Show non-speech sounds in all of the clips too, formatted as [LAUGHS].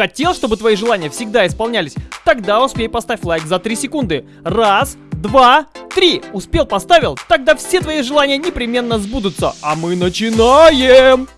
Хотел, чтобы твои желания всегда исполнялись? Тогда успей поставь лайк за 3 секунды. Раз, два, три. Успел, поставил? Тогда все твои желания непременно сбудутся. А мы начинаем!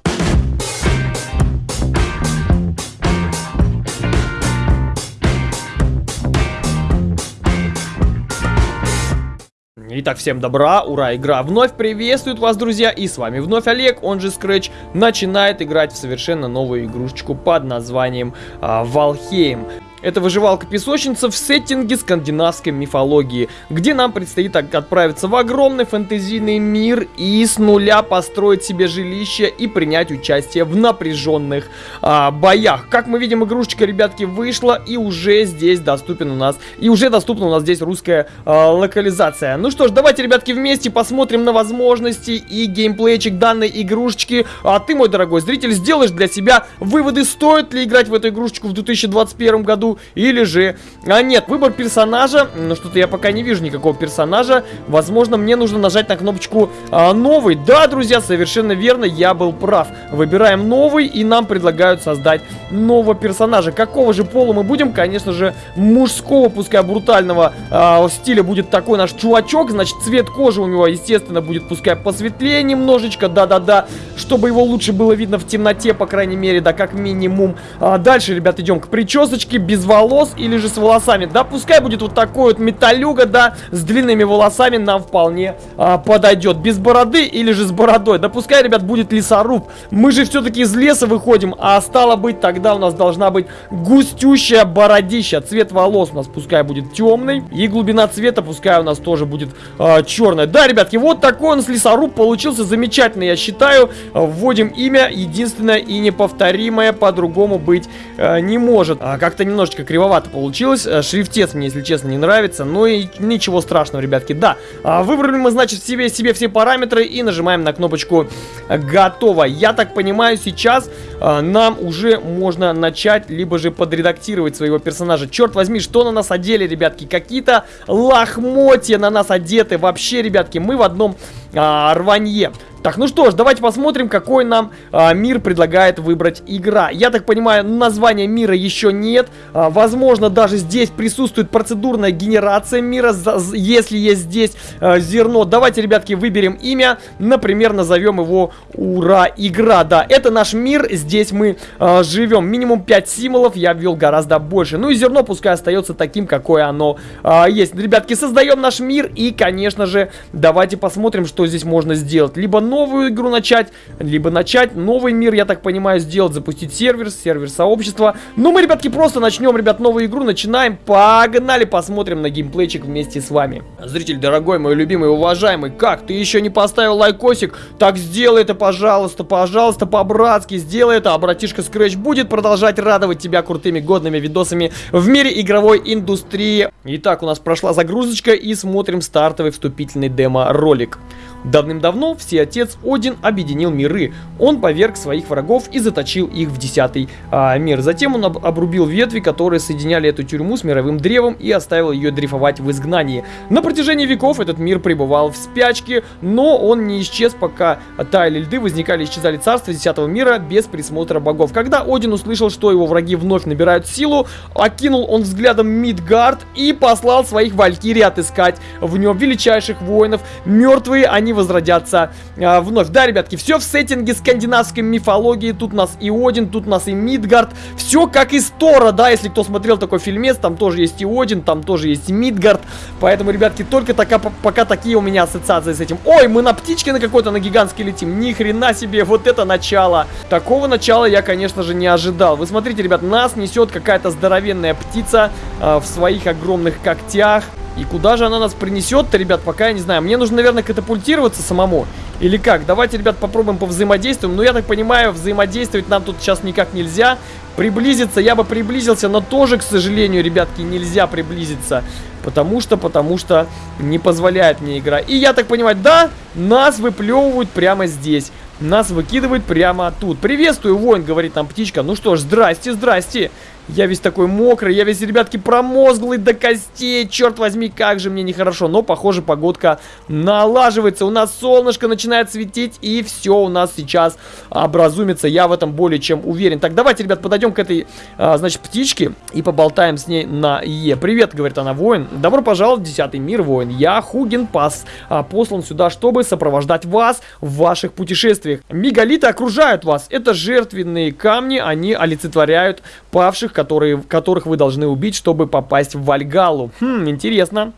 Итак, всем добра, ура, игра вновь приветствует вас, друзья, и с вами вновь Олег, он же Scratch, начинает играть в совершенно новую игрушечку под названием а, Valheim. Это выживалка-песочница в сеттинге скандинавской мифологии, где нам предстоит отправиться в огромный фэнтезийный мир и с нуля построить себе жилище и принять участие в напряженных а, боях. Как мы видим, игрушечка, ребятки, вышла и уже здесь доступен у нас, и уже доступна у нас здесь русская а, локализация. Ну что ж, давайте, ребятки, вместе посмотрим на возможности и геймплейчик данной игрушечки. А ты, мой дорогой зритель, сделаешь для себя выводы, стоит ли играть в эту игрушечку в 2021 году или же... А нет, выбор персонажа, ну что-то я пока не вижу никакого персонажа. Возможно, мне нужно нажать на кнопочку а, новый. Да, друзья, совершенно верно, я был прав. Выбираем новый, и нам предлагают создать нового персонажа. Какого же пола мы будем? Конечно же, мужского, пускай брутального а, стиля будет такой наш чувачок. Значит, цвет кожи у него, естественно, будет пускай посветлее немножечко, да-да-да, чтобы его лучше было видно в темноте, по крайней мере, да, как минимум. А, дальше, ребят, идем к причесочке, без без волос или же с волосами. Да, пускай будет вот такой вот металюга, да, с длинными волосами нам вполне а, подойдет. Без бороды или же с бородой. Да, пускай, ребят, будет лесоруб. Мы же все-таки из леса выходим, а стало быть, тогда у нас должна быть густющая бородища. Цвет волос у нас пускай будет темный. И глубина цвета пускай у нас тоже будет а, черная. Да, ребятки, вот такой у нас лесоруб получился замечательный, я считаю. Вводим имя, единственное и неповторимое, по-другому быть а, не может. А, Как-то немножечко немножечко кривовато получилось. Э, шрифтец мне, если честно, не нравится. Но и ничего страшного, ребятки. Да, а, выбрали мы, значит, себе, себе все параметры и нажимаем на кнопочку «Готово». Я так понимаю, сейчас а, нам уже можно начать, либо же подредактировать своего персонажа. Черт возьми, что на нас одели, ребятки? Какие-то лохмотья на нас одеты. Вообще, ребятки, мы в одном а, рванье. Так, ну что ж, давайте посмотрим, какой нам а, мир предлагает выбрать игра. Я так понимаю, названия мира еще нет. А, возможно, даже здесь присутствует процедурная генерация мира, за, если есть здесь а, зерно. Давайте, ребятки, выберем имя. Например, назовем его Ура Игра. Да, это наш мир, здесь мы а, живем. Минимум 5 символов, я ввел гораздо больше. Ну и зерно пускай остается таким, какое оно а, есть. Ребятки, создаем наш мир и, конечно же, давайте посмотрим, что здесь можно сделать. Либо новую игру начать, либо начать новый мир, я так понимаю, сделать, запустить сервер, сервер сообщества. Ну, мы, ребятки, просто начнем, ребят, новую игру, начинаем, погнали, посмотрим на геймплейчик вместе с вами. Зритель, дорогой, мой любимый, уважаемый, как, ты еще не поставил лайкосик? Так сделай это, пожалуйста, пожалуйста, по-братски, сделай это, а братишка Scratch будет продолжать радовать тебя крутыми годными видосами в мире игровой индустрии. Итак, у нас прошла загрузочка и смотрим стартовый вступительный демо-ролик. Давным-давно Всеотец Один объединил миры. Он поверг своих врагов и заточил их в десятый а, мир. Затем он об обрубил ветви, которые соединяли эту тюрьму с мировым древом и оставил ее дрейфовать в изгнании. На протяжении веков этот мир пребывал в спячке, но он не исчез, пока таяли льды, возникали и исчезали царства десятого мира без присмотра богов. Когда Один услышал, что его враги вновь набирают силу, окинул он взглядом Мидгард и послал своих валькирий отыскать в нем величайших воинов. Мертвые они они возродятся а, вновь. Да, ребятки, все в сеттинге скандинавской мифологии. Тут у нас и Один, тут у нас и Мидгард. Все как из Тора, да, если кто смотрел такой фильмец, там тоже есть и Один, там тоже есть Мидгард. Поэтому, ребятки, только така, пока такие у меня ассоциации с этим. Ой, мы на птичке на какой-то, на гигантский летим. Ни хрена себе, вот это начало. Такого начала я, конечно же, не ожидал. Вы смотрите, ребят, нас несет какая-то здоровенная птица э, в своих огромных когтях. И куда же она нас принесет-то, ребят, пока я не знаю. Мне нужно, наверное, катапультироваться самому. Или как? Давайте, ребят, попробуем повзаимодействуем. Но я так понимаю, взаимодействовать нам тут сейчас никак нельзя. Приблизиться я бы приблизился, но тоже, к сожалению, ребятки, нельзя приблизиться. Потому что, потому что не позволяет мне игра. И я так понимаю, да, нас выплевывают прямо здесь. Нас выкидывают прямо тут. Приветствую, воин, говорит нам птичка. Ну что ж, здрасте, здрасте. Я весь такой мокрый, я весь, ребятки, промозглый до костей. Черт возьми, как же мне нехорошо. Но, похоже, погодка налаживается. У нас солнышко начинает светить, и все у нас сейчас образумится. Я в этом более чем уверен. Так, давайте, ребят, подойдем к этой, а, значит, птичке и поболтаем с ней на Е. Привет, говорит она, воин. Добро пожаловать в десятый мир, воин. Я Хуген Пас, а, послан сюда, чтобы сопровождать вас в ваших путешествиях. Мегалиты окружают вас. Это жертвенные камни, они олицетворяют павших, которые, которых вы должны убить, чтобы попасть в Вальгалу. Хм, интересно.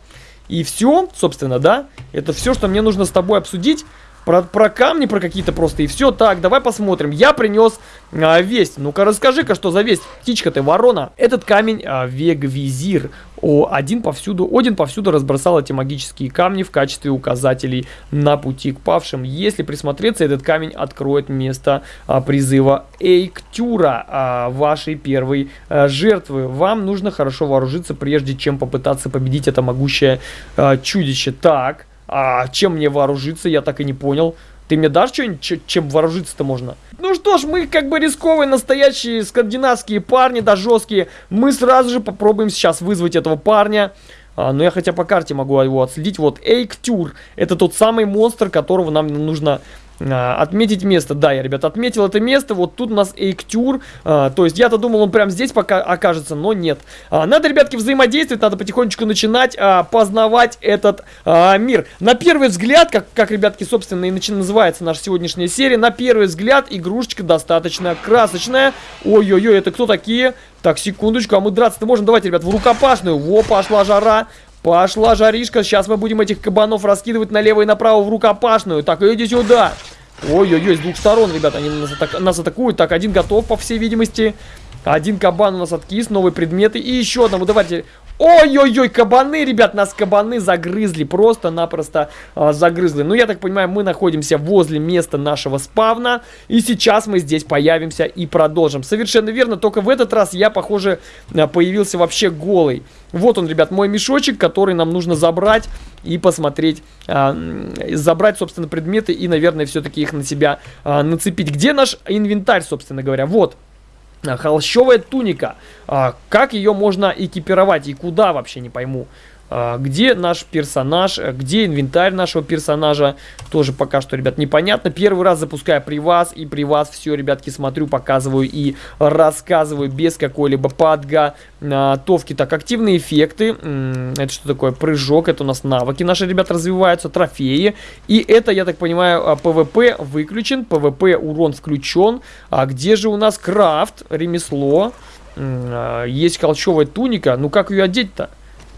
И все, собственно, да? Это все, что мне нужно с тобой обсудить. Про, про камни, про какие-то просто и все. Так, давай посмотрим. Я принес а, весть. Ну-ка, расскажи-ка, что за весть? Птичка ты, ворона. Этот камень а, Вегвизир. О, один повсюду, Один повсюду разбросал эти магические камни в качестве указателей на пути к павшим. Если присмотреться, этот камень откроет место а, призыва Эйктюра, а, вашей первой а, жертвы. Вам нужно хорошо вооружиться, прежде чем попытаться победить это могущее а, чудище. Так... А чем мне вооружиться, я так и не понял. Ты мне дашь что-нибудь, чем вооружиться-то можно? Ну что ж, мы как бы рисковые, настоящие скандинавские парни, да жесткие. Мы сразу же попробуем сейчас вызвать этого парня. А, но я хотя по карте могу его отследить. Вот Эйктюр. Это тот самый монстр, которого нам нужно отметить место. Да, я, ребят, отметил это место. Вот тут у нас Эйктюр. А, то есть я-то думал, он прям здесь пока окажется, но нет. А, надо, ребятки, взаимодействовать. Надо потихонечку начинать а, познавать этот а, мир. На первый взгляд, как, как, ребятки, собственно, и начи называется наша сегодняшняя серия. На первый взгляд игрушечка достаточно красочная. Ой-ой-ой, это кто такие? Так, секундочку, а мы драться-то можем? Давайте, ребят, в рукопашную. Во, пошла жара. Пошла жаришка. Сейчас мы будем этих кабанов раскидывать налево и направо в рукопашную. Так, иди сюда. Ой-ой-ой, с двух сторон, ребята, они нас, атак нас атакуют. Так, один готов, по всей видимости. Один кабан у нас откис, новые предметы. И еще одному, давайте. Ой-ой-ой, кабаны, ребят, нас кабаны загрызли, просто-напросто э, загрызли. Ну, я так понимаю, мы находимся возле места нашего спавна, и сейчас мы здесь появимся и продолжим. Совершенно верно, только в этот раз я, похоже, а, появился вообще голый. Вот он, ребят, мой мешочек, который нам нужно забрать и посмотреть, э, забрать, собственно, предметы и, наверное, все-таки их на себя э, нацепить. Где наш инвентарь, собственно говоря? Вот. Холщовая туника. А, как ее можно экипировать и куда вообще не пойму. А, где наш персонаж, где инвентарь нашего персонажа, тоже пока что, ребят, непонятно. Первый раз запускаю при вас, и при вас все, ребятки, смотрю, показываю и рассказываю без какой-либо подготовки. Так, активные эффекты, это что такое? Прыжок, это у нас навыки наши, ребят, развиваются, трофеи. И это, я так понимаю, ПВП выключен, ПВП урон включен. А где же у нас крафт, ремесло? А, есть холчевая туника, ну как ее одеть-то?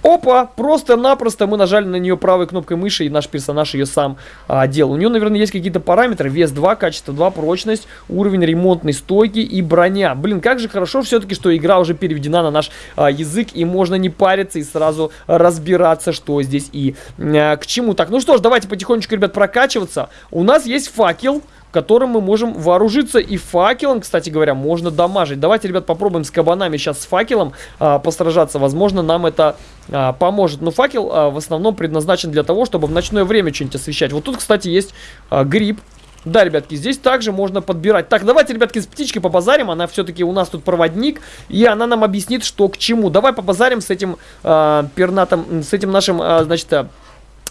Опа! Просто-напросто мы нажали на нее правой кнопкой мыши, и наш персонаж ее сам а, делал. У нее, наверное, есть какие-то параметры. Вес 2, качество 2, прочность, уровень ремонтной стойки и броня. Блин, как же хорошо все-таки, что игра уже переведена на наш а, язык, и можно не париться и сразу разбираться, что здесь и а, к чему. Так, ну что ж, давайте потихонечку, ребят, прокачиваться. У нас есть факел которым мы можем вооружиться. И факелом, кстати говоря, можно дамажить. Давайте, ребят, попробуем с кабанами сейчас с факелом а, постражаться. Возможно, нам это а, поможет. Но факел а, в основном предназначен для того, чтобы в ночное время что-нибудь освещать. Вот тут, кстати, есть а, гриб. Да, ребятки, здесь также можно подбирать. Так, давайте, ребятки, с птичкой побазарим. Она все-таки у нас тут проводник. И она нам объяснит, что к чему. Давай побазарим с этим э, пернатом, с этим нашим, э, значит,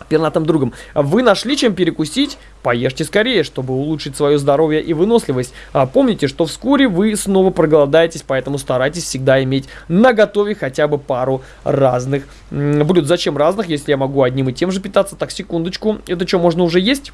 пернатым другом. Вы нашли чем перекусить? Поешьте скорее, чтобы улучшить свое здоровье и выносливость. А помните, что вскоре вы снова проголодаетесь, поэтому старайтесь всегда иметь на готове хотя бы пару разных блюд. Зачем разных, если я могу одним и тем же питаться? Так, секундочку. Это что, можно уже есть?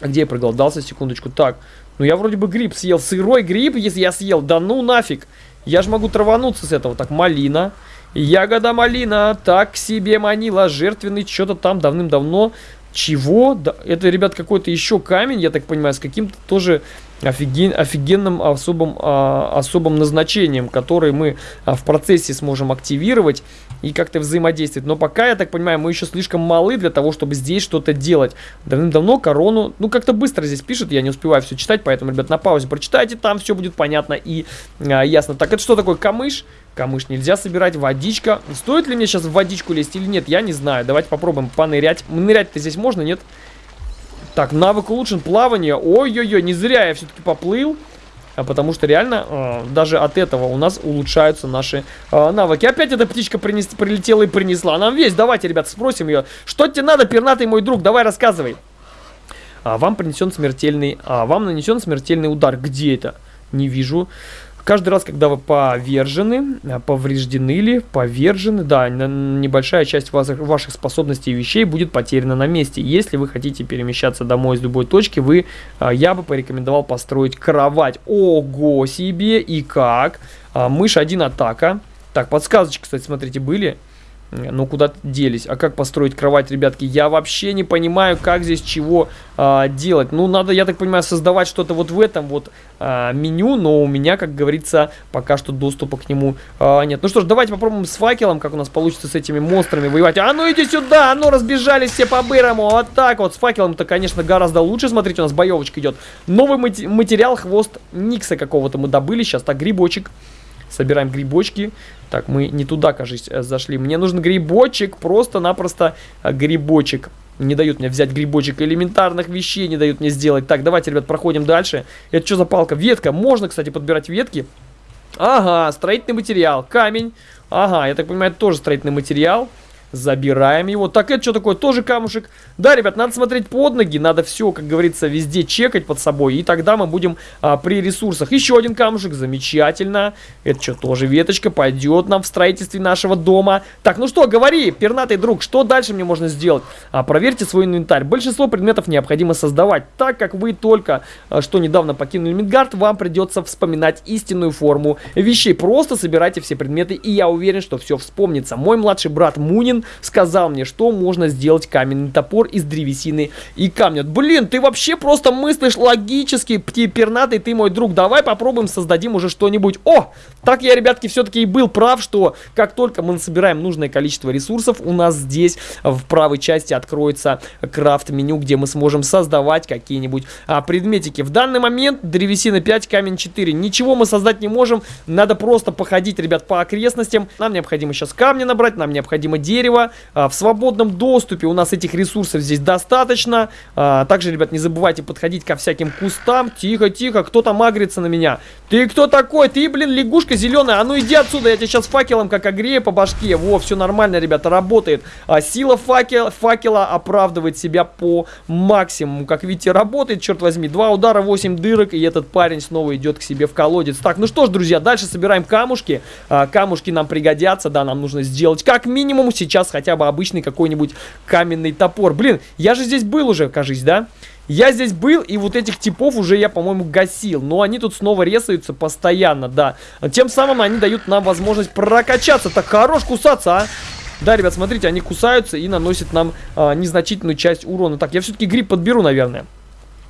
Где я проголодался? Секундочку. Так, ну я вроде бы гриб съел. Сырой гриб, если я съел. Да ну нафиг. Я же могу травануться с этого. Так, малина. Ягода малина так себе манила. Жертвенный что-то там давным-давно. Чего? Да, это, ребят, какой-то еще камень, я так понимаю, с каким-то тоже офиген, офигенным особым, а, особым назначением, который мы а, в процессе сможем активировать и как-то взаимодействовать. Но пока, я так понимаю, мы еще слишком малы для того, чтобы здесь что-то делать. Давным-давно корону, ну как-то быстро здесь пишет, я не успеваю все читать, поэтому, ребят, на паузе прочитайте, там все будет понятно и а, ясно. Так, это что такое камыш? Камыш нельзя собирать, водичка. Стоит ли мне сейчас в водичку лезть или нет, я не знаю. Давайте попробуем понырять. Нырять-то здесь можно, нет? Так, навык улучшен, плавание. Ой-ой-ой, не зря я все-таки поплыл. а потому что реально э, даже от этого у нас улучшаются наши э, навыки. Опять эта птичка принес, прилетела и принесла нам весь. Давайте, ребят, спросим ее. Что тебе надо, пернатый мой друг? Давай рассказывай. А, вам принесен смертельный... А, вам нанесен смертельный удар. Где это? Не вижу. Каждый раз, когда вы повержены, а, повреждены ли, повержены, да, небольшая часть ваших способностей и вещей будет потеряна на месте. Если вы хотите перемещаться домой из любой точки, вы, а, я бы порекомендовал построить кровать. Ого себе! И как? А, мышь 1 атака. Так, подсказочки, кстати, смотрите, были. Ну, куда-то делись. А как построить кровать, ребятки? Я вообще не понимаю, как здесь чего а, делать. Ну, надо, я так понимаю, создавать что-то вот в этом вот а, меню, но у меня, как говорится, пока что доступа к нему а, нет. Ну что ж, давайте попробуем с факелом, как у нас получится с этими монстрами воевать. А ну иди сюда, а ну разбежались все по-бырому. Вот так вот, с факелом-то, конечно, гораздо лучше. Смотрите, у нас боевочка идет. Новый материал, хвост Никса какого-то мы добыли. Сейчас так, грибочек. Собираем грибочки. Так, мы не туда, кажется, э, зашли. Мне нужен грибочек, просто-напросто э, грибочек. Не дают мне взять грибочек элементарных вещей, не дают мне сделать. Так, давайте, ребят, проходим дальше. Это что за палка? Ветка. Можно, кстати, подбирать ветки. Ага, строительный материал. Камень. Ага, я так понимаю, это тоже строительный материал. Забираем его. Так, это что такое? Тоже камушек. Да, ребят, надо смотреть под ноги. Надо все, как говорится, везде чекать под собой. И тогда мы будем а, при ресурсах. Еще один камушек. Замечательно. Это что, тоже веточка. Пойдет нам в строительстве нашего дома. Так, ну что, говори, пернатый друг, что дальше мне можно сделать? А, проверьте свой инвентарь. Большинство предметов необходимо создавать. Так как вы только а, что недавно покинули Мидгард, вам придется вспоминать истинную форму вещей. Просто собирайте все предметы, и я уверен, что все вспомнится. Мой младший брат Мунин сказал мне, что можно сделать каменный топор из древесины и камня. Блин, ты вообще просто мыслишь логически, пернатый ты мой друг. Давай попробуем, создадим уже что-нибудь. О, так я, ребятки, все-таки и был прав, что как только мы собираем нужное количество ресурсов, у нас здесь в правой части откроется крафт-меню, где мы сможем создавать какие-нибудь а, предметики. В данный момент древесина 5, камень 4. Ничего мы создать не можем, надо просто походить, ребят, по окрестностям. Нам необходимо сейчас камни набрать, нам необходимо дерево дерева. А, в свободном доступе у нас этих ресурсов здесь достаточно. А, также, ребят, не забывайте подходить ко всяким кустам. Тихо, тихо, кто там агрится на меня? Ты кто такой? Ты, блин, лягушка зеленая. А ну иди отсюда, я тебя сейчас факелом как огрею по башке. Во, все нормально, ребята, работает. А, сила факел, факела оправдывает себя по максимуму. Как видите, работает, черт возьми. Два удара, 8 дырок, и этот парень снова идет к себе в колодец. Так, ну что ж, друзья, дальше собираем камушки. Камушки нам пригодятся, да, нам нужно сделать как минимум сейчас сейчас хотя бы обычный какой-нибудь каменный топор. Блин, я же здесь был уже, кажись, да? Я здесь был, и вот этих типов уже я, по-моему, гасил. Но они тут снова резаются постоянно, да. Тем самым они дают нам возможность прокачаться. Так хорош кусаться, а! Да, ребят, смотрите, они кусаются и наносят нам а, незначительную часть урона. Так, я все-таки гриб подберу, наверное.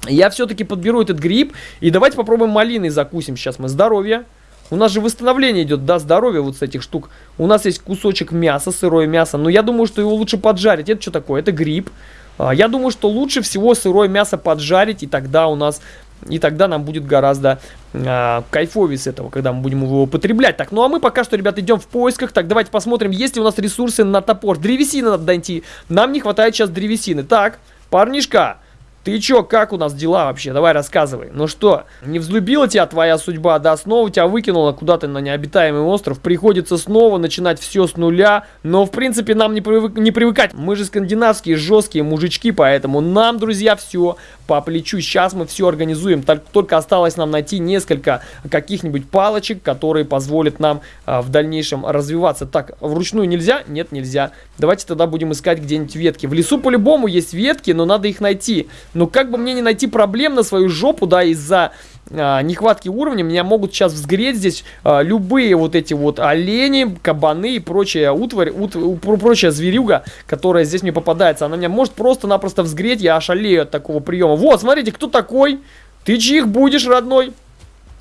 Я все-таки подберу этот гриб. И давайте попробуем малиной закусим. Сейчас мы здоровье. У нас же восстановление идет, да, здоровья вот с этих штук. У нас есть кусочек мяса, сырое мясо. Но я думаю, что его лучше поджарить. Это что такое? Это гриб. А, я думаю, что лучше всего сырое мясо поджарить. И тогда у нас... И тогда нам будет гораздо а, кайфовее с этого, когда мы будем его употреблять. Так, ну а мы пока что, ребята, идем в поисках. Так, давайте посмотрим, есть ли у нас ресурсы на топор. Древесины надо найти. Нам не хватает сейчас древесины. Так, парнишка, ты чё, как у нас дела вообще? Давай рассказывай. Ну что, не взлюбила тебя твоя судьба, да? Снова тебя выкинула куда-то на необитаемый остров. Приходится снова начинать все с нуля. Но, в принципе, нам не, привык, не привыкать. Мы же скандинавские жесткие мужички, поэтому нам, друзья, все по плечу. Сейчас мы все организуем. Только осталось нам найти несколько каких-нибудь палочек, которые позволят нам а, в дальнейшем развиваться. Так, вручную нельзя? Нет, нельзя. Давайте тогда будем искать где-нибудь ветки. В лесу по-любому есть ветки, но надо их найти. Но как бы мне не найти проблем на свою жопу, да, из-за а, нехватки уровня, меня могут сейчас взгреть здесь а, любые вот эти вот олени, кабаны и прочая утварь, ут, прочая зверюга, которая здесь мне попадается. Она меня может просто-напросто взгреть, я ошалею от такого приема. Вот, смотрите, кто такой? Ты чьих будешь, родной?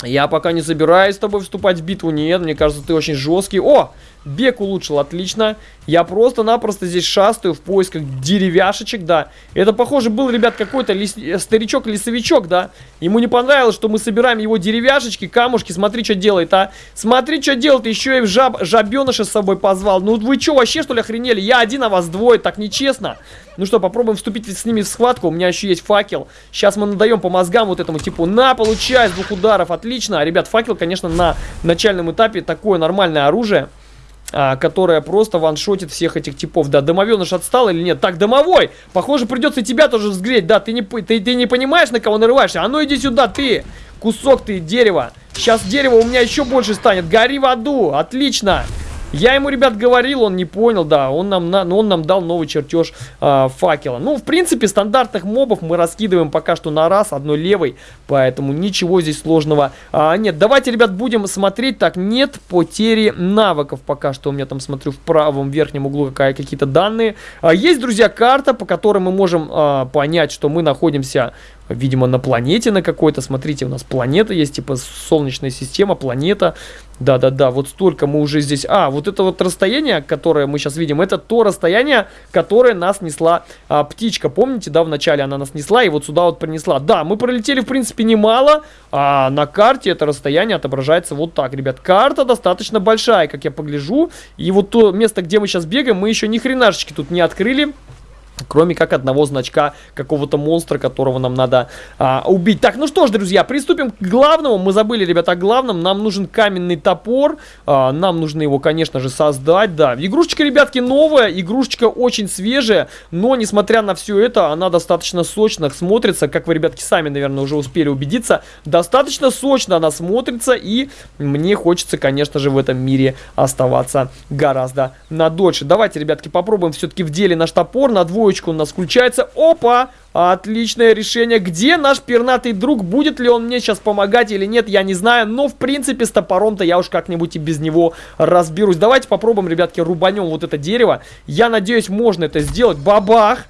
Я пока не собираюсь с тобой вступать в битву, нет, мне кажется, ты очень жесткий. О, бег улучшил, отлично. Я просто-напросто здесь шастаю в поисках деревяшечек, да. Это, похоже, был, ребят, какой-то лес... старичок-лесовичок, да. Ему не понравилось, что мы собираем его деревяшечки, камушки, смотри, что делает, а. Смотри, что делает, еще и жаб... жабеныша с собой позвал. Ну вы что, вообще, что ли, охренели? Я один, а вас двое, так нечестно. Ну что, попробуем вступить с ними в схватку. У меня еще есть факел. Сейчас мы надаем по мозгам вот этому типу. На, получай с двух ударов. Отлично. Ребят, факел, конечно, на начальном этапе такое нормальное оружие а, которая просто ваншотит всех этих типов. Да, домовеныш отстал или нет? Так, домовой! Похоже, придется тебя тоже взгреть. Да, ты не, ты, ты не понимаешь, на кого нарываешься? А ну иди сюда, ты! Кусок ты дерева. Сейчас дерево у меня еще больше станет. Гори в аду. Отлично. Я ему, ребят, говорил, он не понял, да, он нам, на, он нам дал новый чертеж э, факела. Ну, в принципе, стандартных мобов мы раскидываем пока что на раз, одной левой, поэтому ничего здесь сложного а, нет. Давайте, ребят, будем смотреть, так, нет потери навыков пока что, у меня там, смотрю, в правом верхнем углу какие-то данные. А, есть, друзья, карта, по которой мы можем а, понять, что мы находимся видимо, на планете на какой-то. Смотрите, у нас планета есть, типа Солнечная система, планета. Да-да-да, вот столько мы уже здесь... А, вот это вот расстояние, которое мы сейчас видим, это то расстояние, которое нас несла а, птичка. Помните, да, вначале она нас несла и вот сюда вот принесла. Да, мы пролетели, в принципе, немало, а на карте это расстояние отображается вот так, ребят. Карта достаточно большая, как я погляжу. И вот то место, где мы сейчас бегаем, мы еще ни хренашечки тут не открыли. Кроме как одного значка какого-то монстра, которого нам надо а, убить. Так, ну что ж, друзья, приступим к главному. Мы забыли, ребята, о главном. Нам нужен каменный топор. А, нам нужно его, конечно же, создать. Да, игрушечка, ребятки, новая. Игрушечка очень свежая. Но, несмотря на все это, она достаточно сочно смотрится. Как вы, ребятки, сами, наверное, уже успели убедиться. Достаточно сочно она смотрится. И мне хочется, конечно же, в этом мире оставаться гораздо надольше. Давайте, ребятки, попробуем все-таки в деле наш топор на двое двоечку у нас включается. Опа! Отличное решение. Где наш пернатый друг? Будет ли он мне сейчас помогать или нет, я не знаю. Но, в принципе, с топором-то я уж как-нибудь и без него разберусь. Давайте попробуем, ребятки, рубанем вот это дерево. Я надеюсь, можно это сделать. Бабах!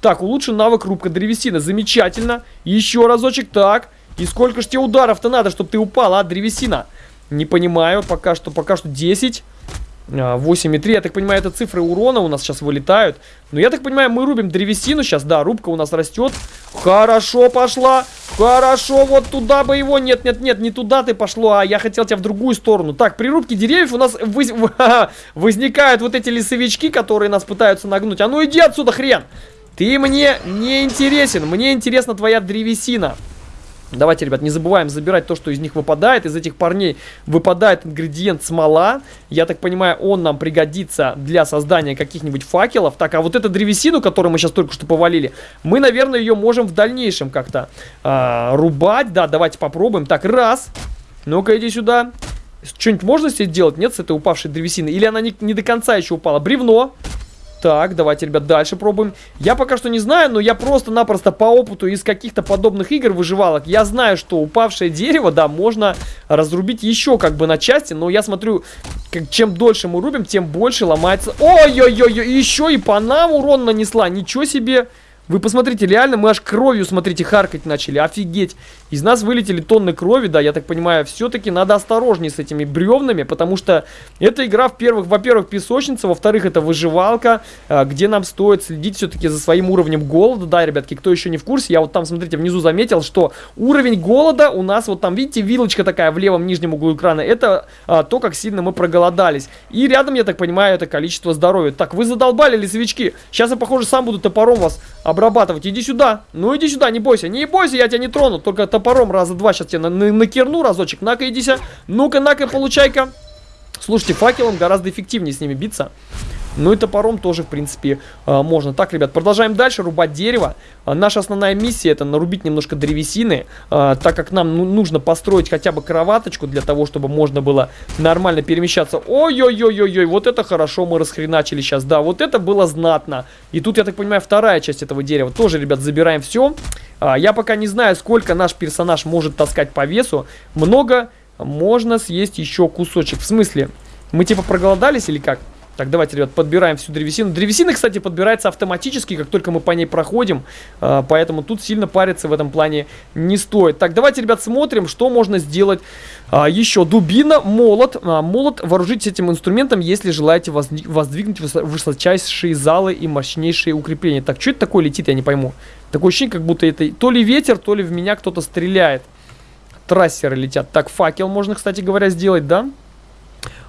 Так, улучшен навык рубка древесины. Замечательно. Еще разочек. Так. И сколько ж тебе ударов-то надо, чтобы ты упал, а, древесина? Не понимаю. Пока что, пока что 10. 8,3. Я так понимаю, это цифры урона у нас сейчас вылетают. Но я так понимаю, мы рубим древесину сейчас. Да, рубка у нас растет. Хорошо пошла. Хорошо, вот туда бы его. Нет, нет, нет, не туда ты пошло, а я хотел тебя в другую сторону. Так, при рубке деревьев у нас воз... [LAUGHS] возникают вот эти лесовички, которые нас пытаются нагнуть. А ну иди отсюда, хрен! Ты мне не интересен. Мне интересна твоя древесина. Давайте, ребят, не забываем забирать то, что из них выпадает. Из этих парней выпадает ингредиент смола. Я так понимаю, он нам пригодится для создания каких-нибудь факелов. Так, а вот эту древесину, которую мы сейчас только что повалили, мы, наверное, ее можем в дальнейшем как-то э, рубать. Да, давайте попробуем. Так, раз. Ну-ка, иди сюда. Что-нибудь можно себе делать? Нет, с этой упавшей древесины? Или она не, не до конца еще упала? Бревно. Так, давайте, ребят, дальше пробуем. Я пока что не знаю, но я просто-напросто по опыту из каких-то подобных игр выживалок, я знаю, что упавшее дерево, да, можно разрубить еще как бы на части, но я смотрю, как, чем дольше мы рубим, тем больше ломается. Ой-ой-ой, еще и по нам урон нанесла, ничего себе. Вы посмотрите, реально мы аж кровью, смотрите, харкать начали. Офигеть. Из нас вылетели тонны крови, да, я так понимаю. Все-таки надо осторожнее с этими бревнами, потому что эта игра, во-первых, песочница, во-вторых, это выживалка, а, где нам стоит следить все-таки за своим уровнем голода. Да, ребятки, кто еще не в курсе, я вот там, смотрите, внизу заметил, что уровень голода у нас, вот там, видите, вилочка такая в левом нижнем углу экрана, это а, то, как сильно мы проголодались. И рядом, я так понимаю, это количество здоровья. Так, вы задолбали, лесовички. Сейчас я, похоже, сам буду топором вас обрабатывать. Иди сюда. Ну, иди сюда, не бойся. Не бойся, я тебя не трону. Только топором раза два сейчас тебя на на накерну разочек. На-ка, иди-ся. Ну-ка, на-ка, получай-ка. Слушайте, факелом гораздо эффективнее с ними биться. Ну и топором тоже, в принципе, а, можно. Так, ребят, продолжаем дальше рубать дерево. А, наша основная миссия это нарубить немножко древесины, а, так как нам ну, нужно построить хотя бы кроваточку для того, чтобы можно было нормально перемещаться. Ой-ой-ой-ой-ой, вот это хорошо мы расхреначили сейчас. Да, вот это было знатно. И тут, я так понимаю, вторая часть этого дерева. Тоже, ребят, забираем все. Я пока не знаю, сколько наш персонаж может таскать по весу. Много можно съесть еще кусочек. В смысле? Мы типа проголодались или как? Так, давайте, ребят, подбираем всю древесину. Древесина, кстати, подбирается автоматически, как только мы по ней проходим. Э, поэтому тут сильно париться в этом плане не стоит. Так, давайте, ребят, смотрим, что можно сделать а, еще. Дубина, молот. А, молот вооружитесь этим инструментом, если желаете воздвигнуть высочайшие залы и мощнейшие укрепления. Так, что это такое летит, я не пойму. Такое ощущение, как будто это то ли ветер, то ли в меня кто-то стреляет. Трассеры летят. Так, факел можно, кстати говоря, сделать, да?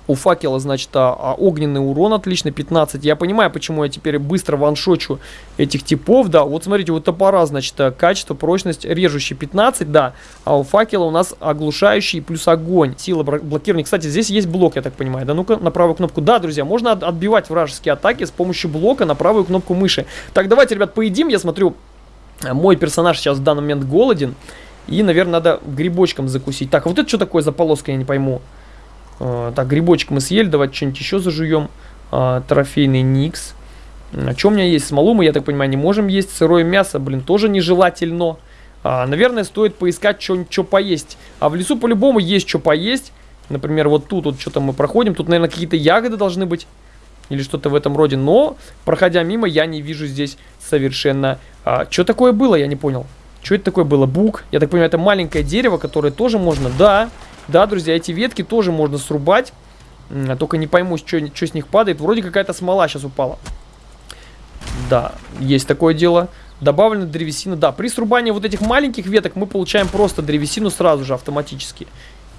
У факела, значит, а, а, огненный урон отлично, 15. Я понимаю, почему я теперь быстро ваншочу этих типов, да. Вот смотрите, у топора, значит, а, качество, прочность, режущий 15, да. А у факела у нас оглушающий плюс огонь. Сила блокирования. Кстати, здесь есть блок, я так понимаю. Да, ну-ка, на правую кнопку. Да, друзья, можно отбивать вражеские атаки с помощью блока на правую кнопку мыши. Так, давайте, ребят, поедим. Я смотрю, мой персонаж сейчас в данный момент голоден. И, наверное, надо грибочком закусить. Так, а вот это что такое за полоска, я не пойму. А, так, грибочек мы съели, давайте что-нибудь еще зажуем. А, трофейный Никс. А что у меня есть? Смолу мы, я так понимаю, не можем есть. Сырое мясо, блин, тоже нежелательно. Наверное, стоит поискать что-нибудь, что поесть. А в лесу по-любому есть что поесть. Например, вот тут вот что-то мы проходим. Тут, наверное, какие-то ягоды должны быть. Или что-то в этом роде. Но, проходя мимо, я не вижу здесь совершенно... А, что такое было, я не понял. Что это такое было? Бук. Я так понимаю, это маленькое дерево, которое тоже можно... Да, да, друзья, эти ветки тоже можно срубать. А только не пойму, что, что с них падает. Вроде какая-то смола сейчас упала. Да, есть такое дело. Добавлена древесина. Да, при срубании вот этих маленьких веток мы получаем просто древесину сразу же автоматически.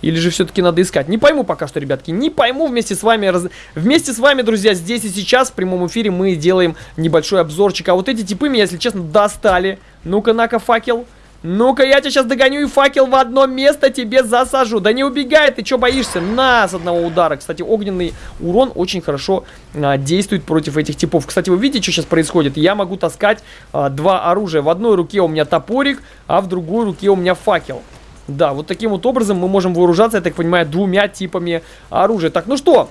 Или же все-таки надо искать? Не пойму пока что, ребятки. Не пойму вместе с вами. Раз... Вместе с вами, друзья, здесь и сейчас в прямом эфире мы делаем небольшой обзорчик. А вот эти типы меня, если честно, достали. Ну-ка, на-ка, факел. Ну-ка, я тебя сейчас догоню и факел в одно место тебе засажу. Да не убегай, ты что боишься? На, с одного удара. Кстати, огненный урон очень хорошо а, действует против этих типов. Кстати, вы видите, что сейчас происходит? Я могу таскать а, два оружия. В одной руке у меня топорик, а в другой руке у меня факел. Да, вот таким вот образом мы можем вооружаться, я так понимаю, двумя типами оружия. Так, ну что,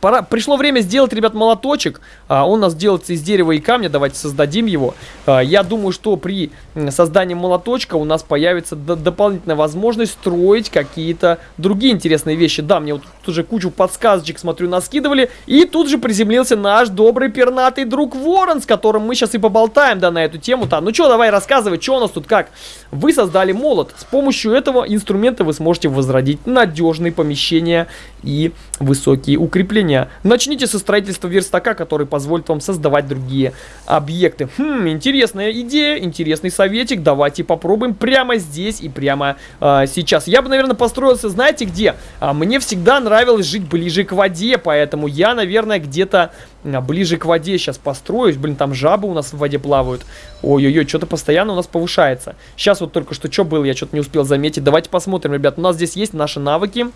Пора, пришло время сделать, ребят, молоточек. А, он у нас делается из дерева и камня. Давайте создадим его. А, я думаю, что при создании молоточка у нас появится дополнительная возможность строить какие-то другие интересные вещи. Да, мне вот тут уже кучу подсказочек, смотрю, наскидывали. И тут же приземлился наш добрый пернатый друг Ворон, с которым мы сейчас и поболтаем, да, на эту тему-то. Ну что, давай рассказывай, что у нас тут как. Вы создали молот. С помощью этого инструмента вы сможете возродить надежные помещения и высокие укрепления. Начните со строительства верстака, который позволит вам создавать другие объекты. Хм, интересная идея, интересный советик. Давайте попробуем прямо здесь и прямо э, сейчас. Я бы, наверное, построился, знаете где? А, мне всегда нравилось жить ближе к воде, поэтому я, наверное, где-то ближе к воде сейчас построюсь. Блин, там жабы у нас в воде плавают. Ой-ой-ой, что-то постоянно у нас повышается. Сейчас вот только что что было, я что-то не успел заметить. Давайте посмотрим, ребят. У нас здесь есть наши навыки.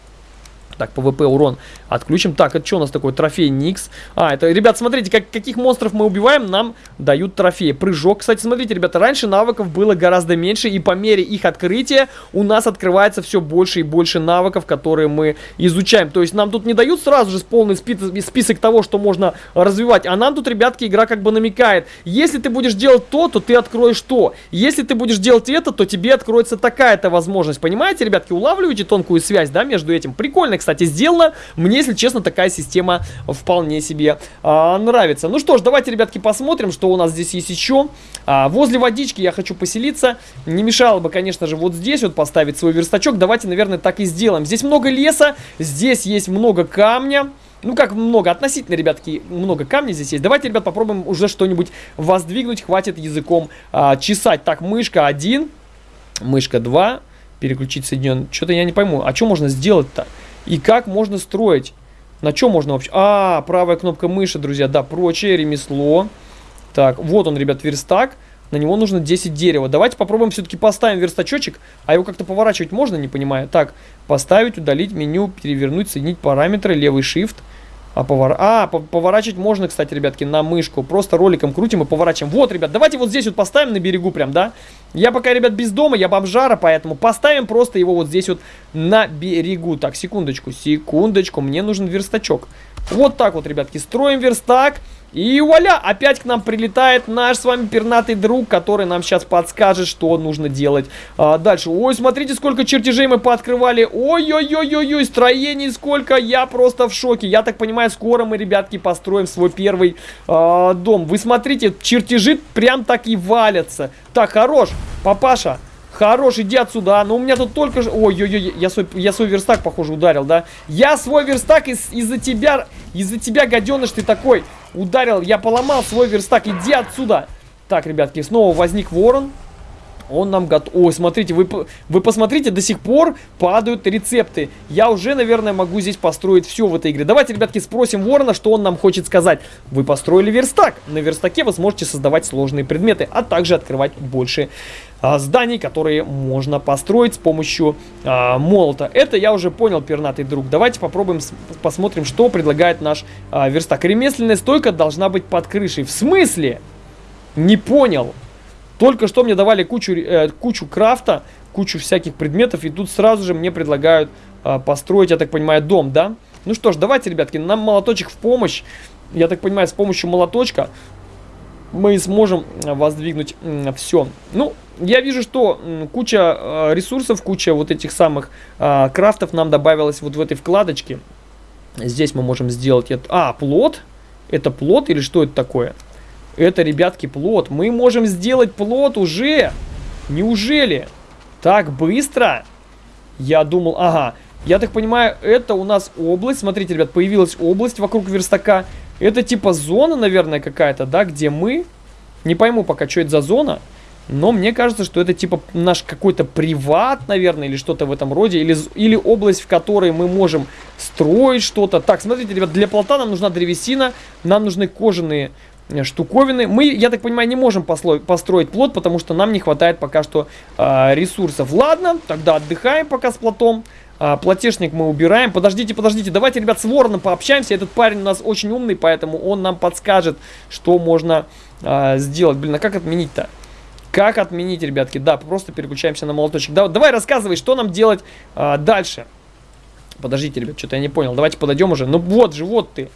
Так, PvP урон отключим. Так, это что у нас такое? Трофей Никс. А, это, ребят, смотрите, как, каких монстров мы убиваем, нам дают трофеи. Прыжок. Кстати, смотрите, ребята, раньше навыков было гораздо меньше, и по мере их открытия у нас открывается все больше и больше навыков, которые мы изучаем. То есть нам тут не дают сразу же полный список того, что можно развивать, а нам тут, ребятки, игра как бы намекает. Если ты будешь делать то, то ты откроешь то. Если ты будешь делать это, то тебе откроется такая-то возможность. Понимаете, ребятки, улавливаете тонкую связь, да, между этим? Прикольно, кстати, сделано. Мне, если честно, такая система вполне себе а, нравится. Ну что ж, давайте, ребятки, посмотрим, что у нас здесь есть еще. А, возле водички я хочу поселиться. Не мешало бы, конечно же, вот здесь вот поставить свой верстачок. Давайте, наверное, так и сделаем. Здесь много леса, здесь есть много камня. Ну, как много, относительно, ребятки, много камней здесь есть. Давайте, ребят, попробуем уже что-нибудь воздвигнуть. Хватит языком а, чесать. Так, мышка 1, мышка 2, переключить соединен. Что-то я не пойму. А что можно сделать-то? И как можно строить? На чем можно вообще? А, правая кнопка мыши, друзья, да, прочее, ремесло. Так, вот он, ребят, верстак. На него нужно 10 дерева. Давайте попробуем все-таки поставим верстачочек. А его как-то поворачивать можно, не понимаю. Так, поставить, удалить меню, перевернуть, соединить параметры, левый shift. А, повор... а поворачивать можно, кстати, ребятки, на мышку. Просто роликом крутим и поворачиваем. Вот, ребят, давайте вот здесь вот поставим на берегу прям, да? Я пока, ребят, без дома, я бомжара, поэтому поставим просто его вот здесь вот на берегу. Так, секундочку, секундочку, мне нужен верстачок. Вот так вот, ребятки, строим верстак. И вуаля, опять к нам прилетает наш с вами пернатый друг, который нам сейчас подскажет, что нужно делать а, дальше. Ой, смотрите, сколько чертежей мы пооткрывали. Ой-ой-ой-ой-ой, строений сколько, я просто в шоке. Я так понимаю, скоро мы, ребятки, построим свой первый а, дом. Вы смотрите, чертежи прям так и валятся. Так, хорош, папаша. Хорош, иди отсюда. Но ну, у меня тут только... Ой-ой-ой, я свой, я свой верстак, похоже, ударил, да? Я свой верстак из-за из тебя... Из-за тебя, гаденыш, ты такой ударил. Я поломал свой верстак. Иди отсюда. Так, ребятки, снова возник ворон. Он нам готов... Ой, смотрите, вы, вы посмотрите, до сих пор падают рецепты. Я уже, наверное, могу здесь построить все в этой игре. Давайте, ребятки, спросим Ворона, что он нам хочет сказать. Вы построили верстак. На верстаке вы сможете создавать сложные предметы, а также открывать больше а, зданий, которые можно построить с помощью а, молота. Это я уже понял, пернатый друг. Давайте попробуем, посмотрим, что предлагает наш а, верстак. Ремесленная стойка должна быть под крышей. В смысле? Не понял. Только что мне давали кучу, э, кучу крафта, кучу всяких предметов, и тут сразу же мне предлагают э, построить, я так понимаю, дом, да? Ну что ж, давайте, ребятки, нам молоточек в помощь. Я так понимаю, с помощью молоточка мы сможем воздвигнуть э, все. Ну, я вижу, что куча э, ресурсов, куча вот этих самых э, крафтов нам добавилось вот в этой вкладочке. Здесь мы можем сделать. А, плод? Это плод или что это такое? Это, ребятки, плод. Мы можем сделать плод уже. Неужели? Так быстро? Я думал, ага. Я так понимаю, это у нас область. Смотрите, ребят, появилась область вокруг верстака. Это типа зона, наверное, какая-то, да, где мы... Не пойму пока, что это за зона. Но мне кажется, что это типа наш какой-то приват, наверное, или что-то в этом роде. Или, или область, в которой мы можем строить что-то. Так, смотрите, ребят, для плота нам нужна древесина. Нам нужны кожаные штуковины. Мы, я так понимаю, не можем построить плод, потому что нам не хватает пока что э, ресурсов. Ладно, тогда отдыхаем пока с плотом. А, платежник мы убираем. Подождите, подождите, давайте, ребят, с вороном пообщаемся. Этот парень у нас очень умный, поэтому он нам подскажет, что можно а, сделать. Блин, а как отменить-то? Как отменить, ребятки? Да, просто переключаемся на молоточек. Да, давай рассказывай, что нам делать а, дальше. Подождите, ребят, что-то я не понял. Давайте подойдем уже. Ну вот же, вот ты.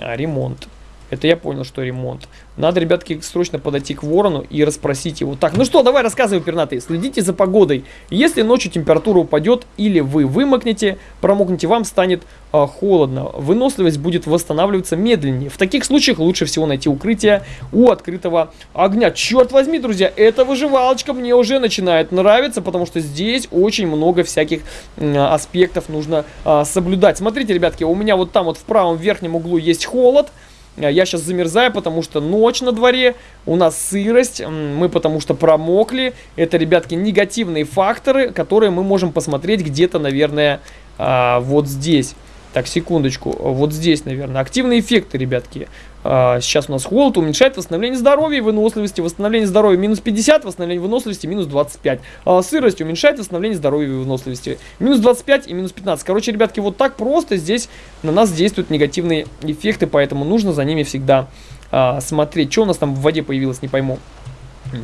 А, ремонт. Это я понял, что ремонт. Надо, ребятки, срочно подойти к ворону и расспросить его. Так, ну что, давай рассказывай, пернатый. Следите за погодой. Если ночью температура упадет или вы вымокнете, промокнете, вам станет э, холодно. Выносливость будет восстанавливаться медленнее. В таких случаях лучше всего найти укрытие у открытого огня. Черт возьми, друзья, эта выживалочка мне уже начинает нравиться, потому что здесь очень много всяких э, аспектов нужно э, соблюдать. Смотрите, ребятки, у меня вот там вот в правом верхнем углу есть холод. Э, я сейчас замерзаю, потому что ночь на дворе, у нас сырость, мы потому что промокли. Это, ребятки, негативные факторы, которые мы можем посмотреть где-то, наверное, а, вот здесь. Так, секундочку. Вот здесь, наверное. Активные эффекты, ребятки. А, сейчас у нас холод уменьшает восстановление здоровья и выносливости. Восстановление здоровья минус 50, восстановление выносливости минус 25. А, сырость уменьшает восстановление здоровья и выносливости. Минус 25 и минус 15. Короче, ребятки, вот так просто здесь на нас действуют негативные эффекты, поэтому нужно за ними всегда а, смотреть. Что у нас там в воде появилось, не пойму.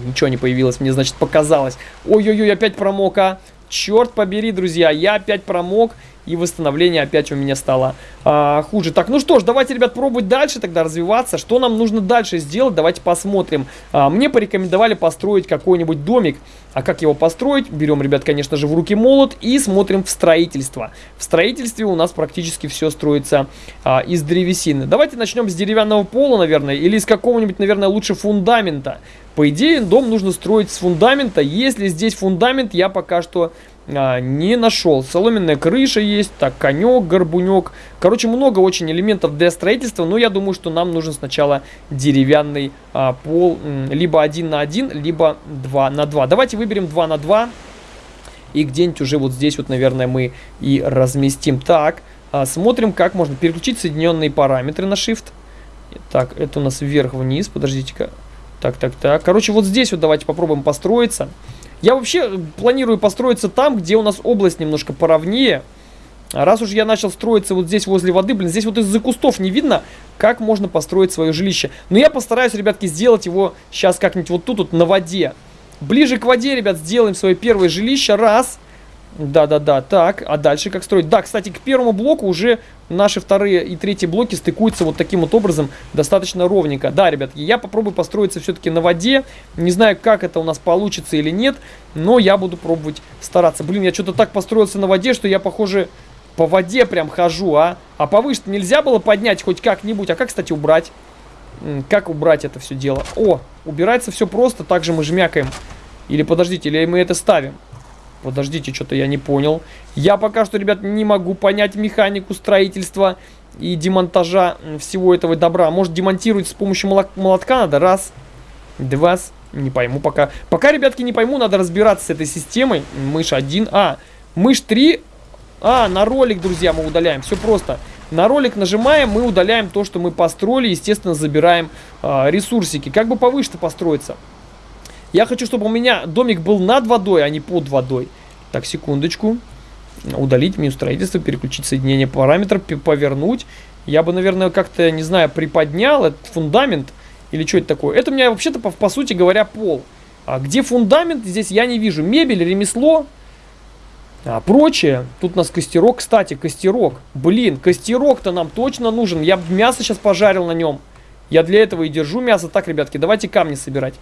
Ничего не появилось, мне, значит, показалось. Ой-ой-ой, опять промок, а. Черт побери, друзья, я опять промок и восстановление опять у меня стало а, хуже. Так, ну что ж, давайте, ребят, пробовать дальше тогда развиваться. Что нам нужно дальше сделать? Давайте посмотрим. А, мне порекомендовали построить какой-нибудь домик. А как его построить? Берем, ребят, конечно же, в руки молот и смотрим в строительство. В строительстве у нас практически все строится а, из древесины. Давайте начнем с деревянного пола, наверное, или из какого-нибудь, наверное, лучше фундамента. По идее, дом нужно строить с фундамента. Если здесь фундамент, я пока что а, не нашел. Соломенная крыша есть, так, конек, горбунек. Короче, много очень элементов для строительства, но я думаю, что нам нужен сначала деревянный а, пол, либо один на один, либо два на два. Давайте выберем два на два и где-нибудь уже вот здесь вот, наверное, мы и разместим. Так, а, смотрим, как можно переключить соединенные параметры на Shift. Так, это у нас вверх-вниз, подождите-ка. Так, так, так. Короче, вот здесь вот давайте попробуем построиться. Я вообще планирую построиться там, где у нас область немножко поровнее. Раз уж я начал строиться вот здесь возле воды, блин, здесь вот из-за кустов не видно, как можно построить свое жилище. Но я постараюсь, ребятки, сделать его сейчас как-нибудь вот тут вот на воде. Ближе к воде, ребят, сделаем свое первое жилище. Раз. Да-да-да, так, а дальше как строить? Да, кстати, к первому блоку уже наши вторые и третьи блоки стыкуются вот таким вот образом достаточно ровненько. Да, ребятки, я попробую построиться все-таки на воде. Не знаю, как это у нас получится или нет, но я буду пробовать стараться. Блин, я что-то так построился на воде, что я, похоже, по воде прям хожу, а? А повыше нельзя было поднять хоть как-нибудь. А как, кстати, убрать? Как убрать это все дело? О, убирается все просто, также мы жмякаем. Или подождите, или мы это ставим? Подождите, что-то я не понял. Я пока что, ребят, не могу понять механику строительства и демонтажа всего этого добра. Может, демонтировать с помощью молотка надо? Раз, два, Не пойму пока. Пока, ребятки, не пойму, надо разбираться с этой системой. Мышь 1. А, мышь 3. А, на ролик, друзья, мы удаляем. Все просто. На ролик нажимаем, мы удаляем то, что мы построили. Естественно, забираем а, ресурсики. Как бы повыше-то построиться? Я хочу, чтобы у меня домик был над водой, а не под водой. Так, секундочку. Удалить меню строительства, переключить соединение параметров, повернуть. Я бы, наверное, как-то, не знаю, приподнял этот фундамент. Или что это такое? Это у меня вообще-то, по, по сути говоря, пол. А где фундамент, здесь я не вижу. Мебель, ремесло, а прочее. Тут у нас костерок. Кстати, костерок. Блин, костерок-то нам точно нужен. Я мясо сейчас пожарил на нем. Я для этого и держу мясо. Так, ребятки, давайте камни собирать.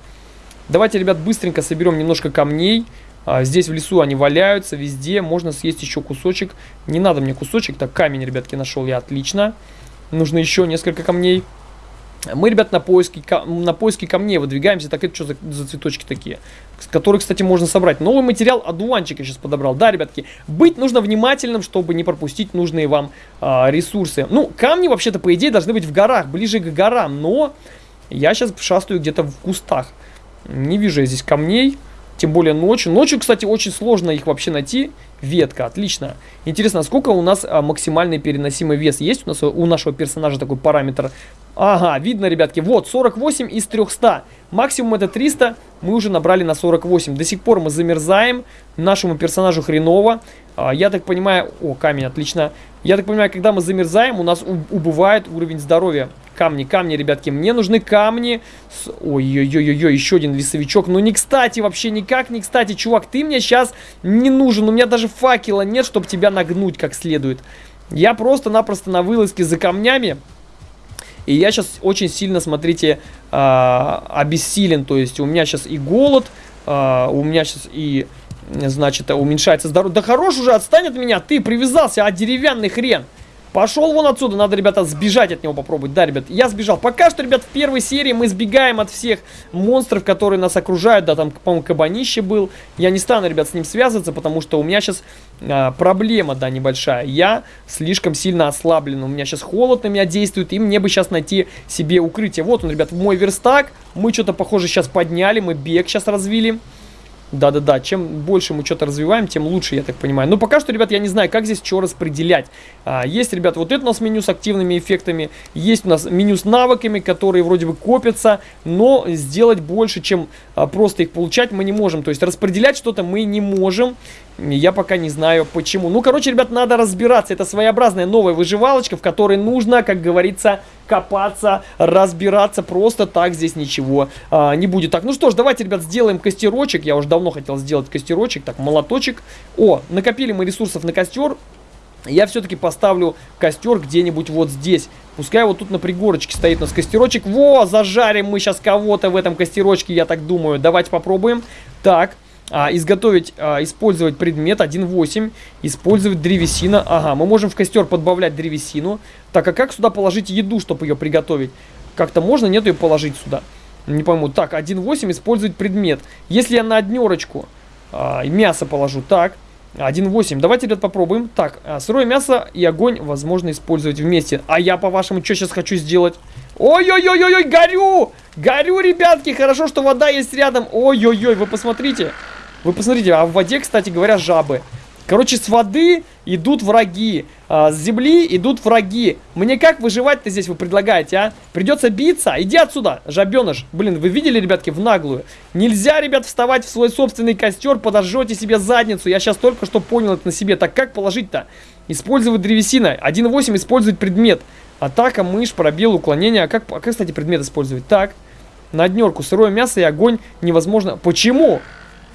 Давайте, ребят, быстренько соберем немножко камней. А, здесь в лесу они валяются везде. Можно съесть еще кусочек. Не надо мне кусочек. Так, камень, ребятки, нашел я. Отлично. Нужно еще несколько камней. Мы, ребят, на поиски, на поиски камней выдвигаемся. Так, это что за, за цветочки такие? Которые, кстати, можно собрать. Новый материал одуванчик я сейчас подобрал. Да, ребятки, быть нужно внимательным, чтобы не пропустить нужные вам а, ресурсы. Ну, камни, вообще-то, по идее, должны быть в горах, ближе к горам. Но я сейчас шастаю где-то в кустах. Не вижу я здесь камней. Тем более ночью. Ночью, кстати, очень сложно их вообще найти. Ветка, отлично. Интересно, сколько у нас а, максимальный переносимый вес есть? У нас у нашего персонажа такой параметр. Ага, видно, ребятки. Вот, 48 из 300. Максимум это 300. Мы уже набрали на 48. До сих пор мы замерзаем. Нашему персонажу хреново. А, я так понимаю... О, камень, отлично. Я так понимаю, когда мы замерзаем, у нас убывает уровень здоровья. Камни, камни, ребятки. Мне нужны камни. Ой-ой-ой-ой, еще один лесовичок. Ну, не кстати, вообще никак не кстати. Чувак, ты мне сейчас не нужен. У меня даже факела нет, чтобы тебя нагнуть как следует. Я просто-напросто на вылазке за камнями. И я сейчас очень сильно, смотрите, э, обессилен. То есть у меня сейчас и голод, э, у меня сейчас и, значит, уменьшается здоровье. Да хорош уже, отстань от меня, ты привязался, а деревянный хрен. Пошел вон отсюда, надо, ребята, сбежать от него попробовать. Да, ребят, я сбежал. Пока что, ребят, в первой серии мы сбегаем от всех монстров, которые нас окружают. Да, там, по-моему, кабанище был. Я не стану, ребят, с ним связываться, потому что у меня сейчас а, проблема, да, небольшая. Я слишком сильно ослаблен. У меня сейчас холод на меня действует, и мне бы сейчас найти себе укрытие. Вот он, ребят, мой верстак. Мы что-то, похоже, сейчас подняли, мы бег сейчас развили. Да-да-да, чем больше мы что-то развиваем, тем лучше, я так понимаю. Но пока что, ребят, я не знаю, как здесь что распределять. А, есть, ребят, вот это у нас меню с активными эффектами, есть у нас меню с навыками, которые вроде бы копятся, но сделать больше, чем а, просто их получать, мы не можем. То есть распределять что-то мы не можем. Я пока не знаю почему. Ну, короче, ребят, надо разбираться. Это своеобразная новая выживалочка, в которой нужно, как говорится, копаться, разбираться. Просто так здесь ничего а, не будет. Так, ну что ж, давайте, ребят, сделаем костерочек. Я уже давно хотел сделать костерочек. Так, молоточек. О, накопили мы ресурсов на костер. Я все-таки поставлю костер где-нибудь вот здесь. Пускай вот тут на пригорочке стоит у нас костерочек. Во, зажарим мы сейчас кого-то в этом костерочке, я так думаю. Давайте попробуем. Так, а, изготовить, а, использовать предмет 1.8, использовать древесина. Ага, мы можем в костер подбавлять древесину. Так, а как сюда положить еду, чтобы ее приготовить? Как-то можно, нет ее положить сюда? Не пойму. Так, 1.8, использовать предмет. Если я на однерочку а, мясо положу, так, 1.8. Давайте, ребят, попробуем. Так, а, сырое мясо и огонь возможно использовать вместе. А я, по-вашему, что сейчас хочу сделать? Ой-ой-ой-ой, горю! Горю, ребятки! Хорошо, что вода есть рядом. Ой-ой-ой, вы посмотрите. Вы посмотрите, а в воде, кстати говоря, жабы. Короче, с воды идут враги, а, с земли идут враги. Мне как выживать-то здесь вы предлагаете, а? Придется биться? Иди отсюда, жабеныш. Блин, вы видели, ребятки, в наглую? Нельзя, ребят, вставать в свой собственный костер, подожжете себе задницу. Я сейчас только что понял это на себе. Так как положить-то? Использовать древесина. 1.8 использовать предмет. Атака, мышь, пробел, уклонение. А как, а как, кстати, предмет использовать? Так, на днерку. Сырое мясо и огонь невозможно. Почему?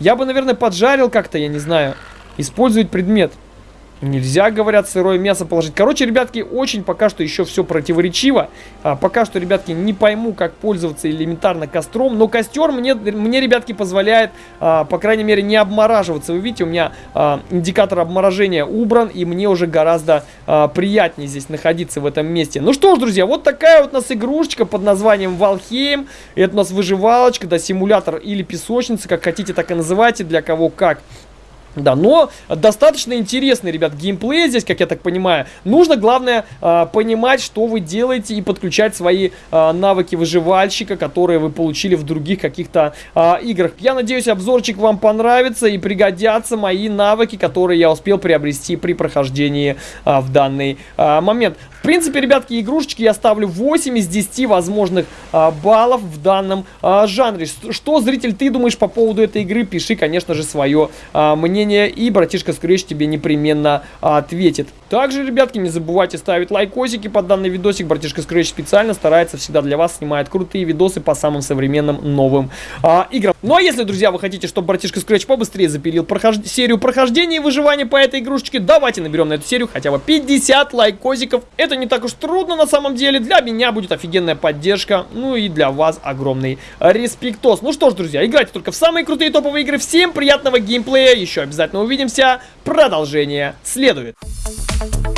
Я бы, наверное, поджарил как-то, я не знаю. Использовать предмет. Нельзя, говорят, сырое мясо положить. Короче, ребятки, очень пока что еще все противоречиво. А, пока что, ребятки, не пойму, как пользоваться элементарно костром. Но костер мне, мне ребятки, позволяет, а, по крайней мере, не обмораживаться. Вы видите, у меня а, индикатор обморожения убран. И мне уже гораздо а, приятнее здесь находиться в этом месте. Ну что ж, друзья, вот такая вот у нас игрушечка под названием Valheim. Это у нас выживалочка, да, симулятор или песочница, как хотите, так и называйте, для кого как. Да, но достаточно интересный, ребят, геймплей здесь, как я так понимаю. Нужно, главное, э, понимать, что вы делаете и подключать свои э, навыки выживальщика, которые вы получили в других каких-то э, играх. Я надеюсь, обзорчик вам понравится и пригодятся мои навыки, которые я успел приобрести при прохождении в данный момент. В принципе, ребятки, игрушечки я ставлю 8 из 10 возможных а, баллов в данном а, жанре. Что, зритель, ты думаешь по поводу этой игры? Пиши, конечно же, свое а, мнение, и братишка Скрэч тебе непременно ответит. Также, ребятки, не забывайте ставить лайкосики под данный видосик. Братишка Scratch специально старается всегда для вас, снимает крутые видосы по самым современным новым а, играм. Ну а если, друзья, вы хотите, чтобы братишка Scratch побыстрее запилил прохож... серию прохождения и выживания по этой игрушечке, давайте наберем на эту серию хотя бы 50 лайкосиков. Это не так уж трудно на самом деле. Для меня будет офигенная поддержка. Ну и для вас огромный респектос. Ну что ж, друзья, играйте только в самые крутые топовые игры. Всем приятного геймплея. Еще обязательно увидимся. Продолжение следует. Thank you